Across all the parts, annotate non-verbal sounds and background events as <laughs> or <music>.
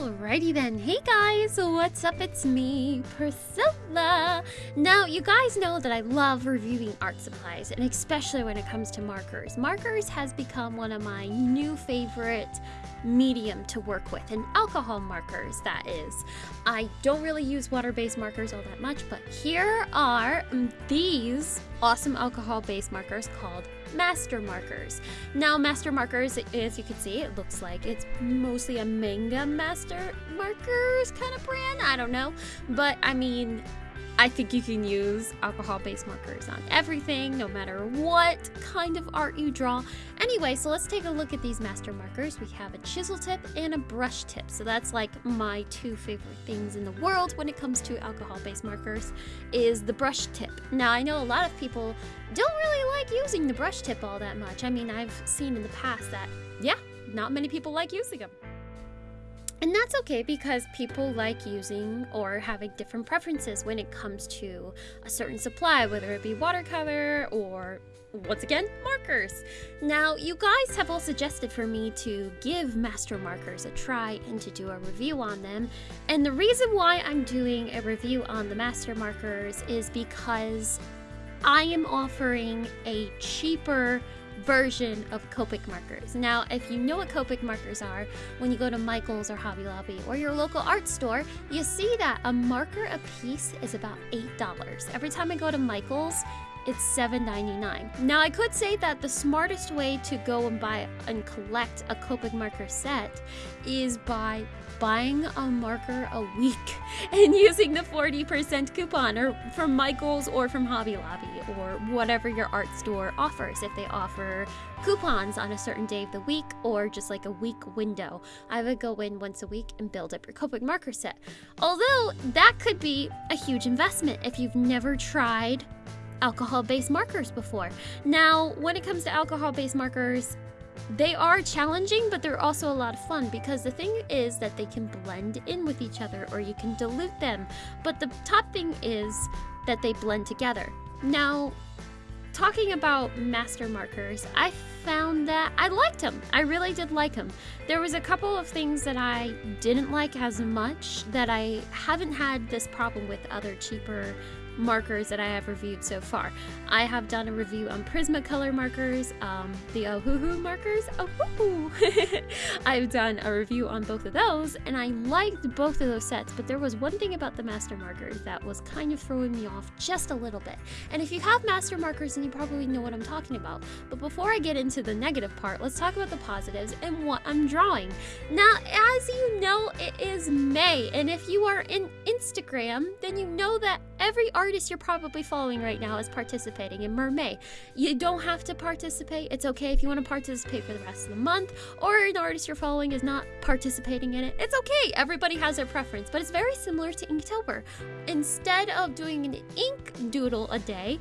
Alrighty then. Hey guys, what's up? It's me, Priscilla. Now, you guys know that I love reviewing art supplies, and especially when it comes to markers. Markers has become one of my new favorite medium to work with, and alcohol markers, that is. I don't really use water-based markers all that much, but here are these awesome alcohol-based markers called master markers. Now, master markers, as you can see, it looks like it's mostly a manga master markers kind of brand. I don't know. But I mean, I think you can use alcohol-based markers on everything, no matter what kind of art you draw. Anyway, so let's take a look at these master markers. We have a chisel tip and a brush tip. So that's like my two favorite things in the world when it comes to alcohol-based markers is the brush tip. Now, I know a lot of people don't really like using the brush tip all that much. I mean, I've seen in the past that, yeah, not many people like using them. And that's okay because people like using or having different preferences when it comes to a certain supply, whether it be watercolor or once again, markers. Now, you guys have all suggested for me to give master markers a try and to do a review on them. And the reason why I'm doing a review on the master markers is because I am offering a cheaper version of Copic markers. Now, if you know what Copic markers are, when you go to Michael's or Hobby Lobby or your local art store, you see that a marker a piece is about $8. Every time I go to Michael's, it's $7.99. Now, I could say that the smartest way to go and buy and collect a Copic marker set is by buying a marker a week <laughs> and using the 40% coupon or from Michael's or from Hobby Lobby or whatever your art store offers if they offer coupons on a certain day of the week or just like a week window. I would go in once a week and build up your Copic marker set. Although that could be a huge investment if you've never tried alcohol-based markers before. Now, when it comes to alcohol-based markers, they are challenging, but they're also a lot of fun because the thing is that they can blend in with each other or you can dilute them. But the top thing is that they blend together. Now, talking about master markers, I found that I liked them. I really did like them. There was a couple of things that I didn't like as much that I haven't had this problem with other cheaper markers that I have reviewed so far. I have done a review on Prismacolor markers, um, the Ohuhu markers. Ohuhu! <laughs> I've done a review on both of those, and I liked both of those sets, but there was one thing about the master markers that was kind of throwing me off just a little bit. And if you have master markers, then you probably know what I'm talking about. But before I get into the negative part, let's talk about the positives and what I'm drawing. Now, as you know, it is May, and if you are in Instagram, then you know that every artist you're probably following right now is participating in MerMay. You don't have to participate. It's okay if you want to participate for the rest of the month, or an artist you're following is not participating in it. It's okay. Everybody has their preference, but it's very similar to Inktober. Instead of doing an ink doodle a day,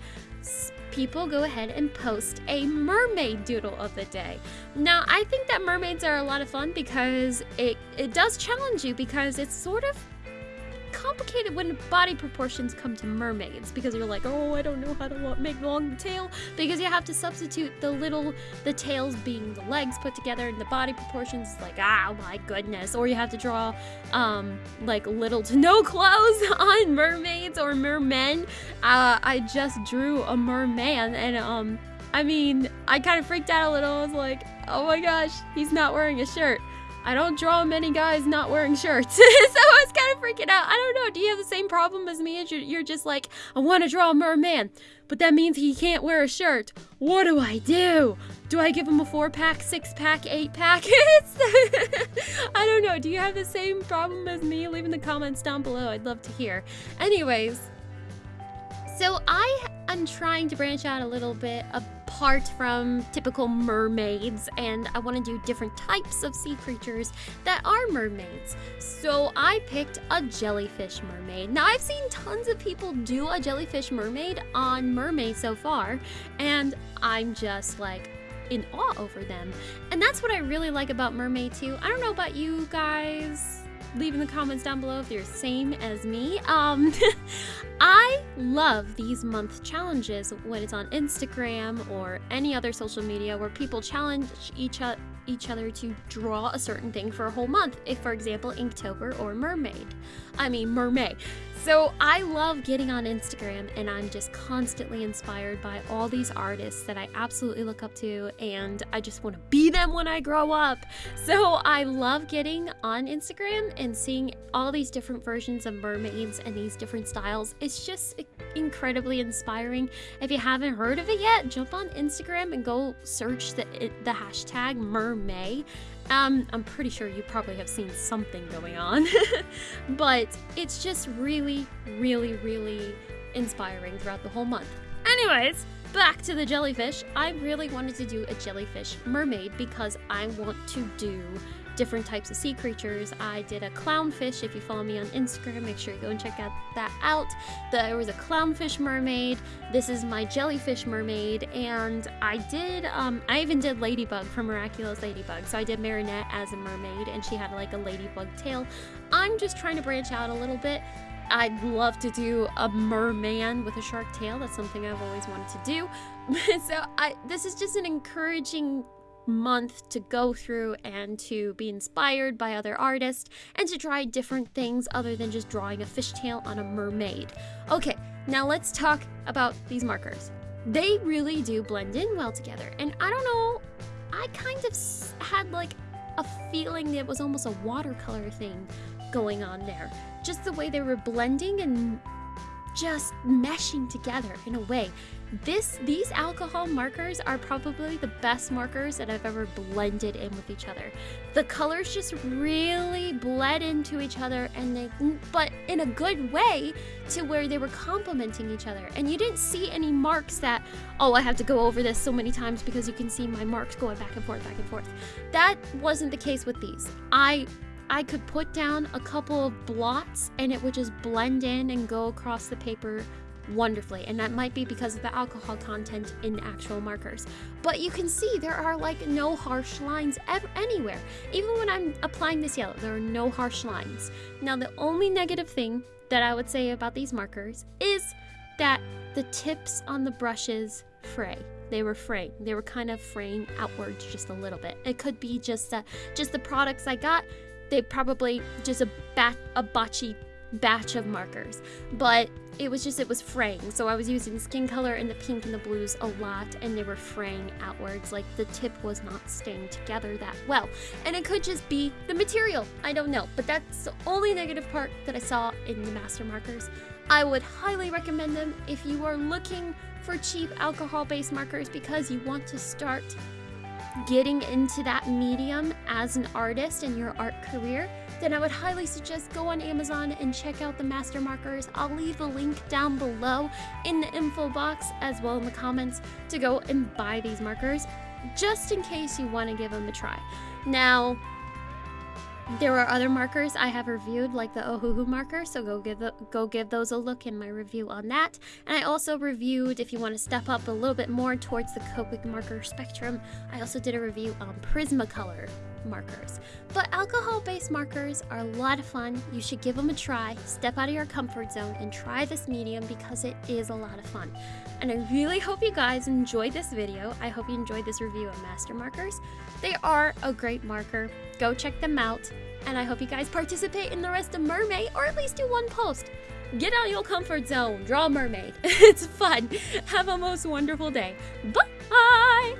people go ahead and post a mermaid doodle of the day. Now, I think that mermaids are a lot of fun because it, it does challenge you because it's sort of complicated when body proportions come to mermaids because you're like, oh, I don't know how to make long the tail because you have to substitute the little, the tails being the legs put together and the body proportions like, ah, oh my goodness. Or you have to draw um, like little to no <laughs> clothes on mermaids or mermen. Uh, I just drew a merman and um, I mean, I kind of freaked out a little. I was like, oh my gosh, he's not wearing a shirt. I don't draw many guys not wearing shirts. <laughs> so I was kind of freaking out. I don't know. Do you have the same problem as me? You're just like, I want to draw a merman, but that means he can't wear a shirt. What do I do? Do I give him a four pack, six pack, eight pack? <laughs> <laughs> I don't know. Do you have the same problem as me? Leave in the comments down below. I'd love to hear. Anyways, so I am trying to branch out a little bit apart from typical mermaids and I want to do different types of sea creatures that are mermaids. So I picked a jellyfish mermaid. Now I've seen tons of people do a jellyfish mermaid on MerMay so far and I'm just like in awe over them. And that's what I really like about MerMay too. I don't know about you guys leave in the comments down below if you're same as me. Um, <laughs> I love these month challenges when it's on Instagram or any other social media where people challenge each other each other to draw a certain thing for a whole month. If, for example, Inktober or Mermaid. I mean, MerMay. So I love getting on Instagram and I'm just constantly inspired by all these artists that I absolutely look up to and I just want to be them when I grow up. So I love getting on Instagram and seeing all these different versions of mermaids and these different styles. It's just incredibly inspiring. If you haven't heard of it yet, jump on Instagram and go search the, the hashtag mermay um, I'm pretty sure you probably have seen something going on, <laughs> but it's just really, really, really inspiring throughout the whole month. Anyways, back to the jellyfish. I really wanted to do a jellyfish mermaid because I want to do different types of sea creatures. I did a clownfish. If you follow me on Instagram, make sure you go and check out that out. There was a clownfish mermaid. This is my jellyfish mermaid, and I did. Um, I even did Ladybug from Miraculous Ladybug. So I did Marinette as a mermaid, and she had like a ladybug tail. I'm just trying to branch out a little bit. I'd love to do a merman with a shark tail. That's something I've always wanted to do. <laughs> so I, this is just an encouraging month to go through and to be inspired by other artists and to try different things other than just drawing a fishtail on a mermaid. Okay, now let's talk about these markers. They really do blend in well together, and I don't know, I kind of had like a feeling that it was almost a watercolor thing going on there. Just the way they were blending and just meshing together in a way. This these alcohol markers are probably the best markers that I've ever blended in with each other. The colors just really bled into each other and they but in a good way to where they were complementing each other. And you didn't see any marks that oh, I have to go over this so many times because you can see my marks going back and forth back and forth. That wasn't the case with these. I I could put down a couple of blots and it would just blend in and go across the paper wonderfully. And that might be because of the alcohol content in actual markers. But you can see there are like no harsh lines ever, anywhere. Even when i'm applying this yellow there are no harsh lines. Now the only negative thing that i would say about these markers is that the tips on the brushes fray. They were fraying. They were kind of fraying outwards just a little bit. It could be just uh, just the products i got they probably just a bat a botchy batch of markers. But it was just it was fraying. So i was using skin color and the pink and the blues a lot and they were fraying outwards. Like the tip was not staying together that well. And it could just be the material. I don't know. But that's the only negative part that i saw in the master markers. I would highly recommend them if you are looking for cheap alcohol based markers because you want to start getting into that medium as an artist in your art career, then I would highly suggest go on Amazon and check out the master markers. I'll leave the link down below in the info box as well in the comments to go and buy these markers just in case you want to give them a try. Now, there are other markers I have reviewed, like the Ohuhu marker, so go give the, go give those a look in my review on that. And I also reviewed, if you want to step up a little bit more towards the Copic marker spectrum, I also did a review on Prismacolor markers. But alcohol-based markers are a lot of fun. You should give them a try, step out of your comfort zone, and try this medium because it is a lot of fun. And I really hope you guys enjoyed this video. I hope you enjoyed this review of Master Markers. They are a great marker. Go check them out. And I hope you guys participate in the rest of MerMay, or at least do one post. Get out your comfort zone, draw mermaid. <laughs> it's fun. Have a most wonderful day. Bye!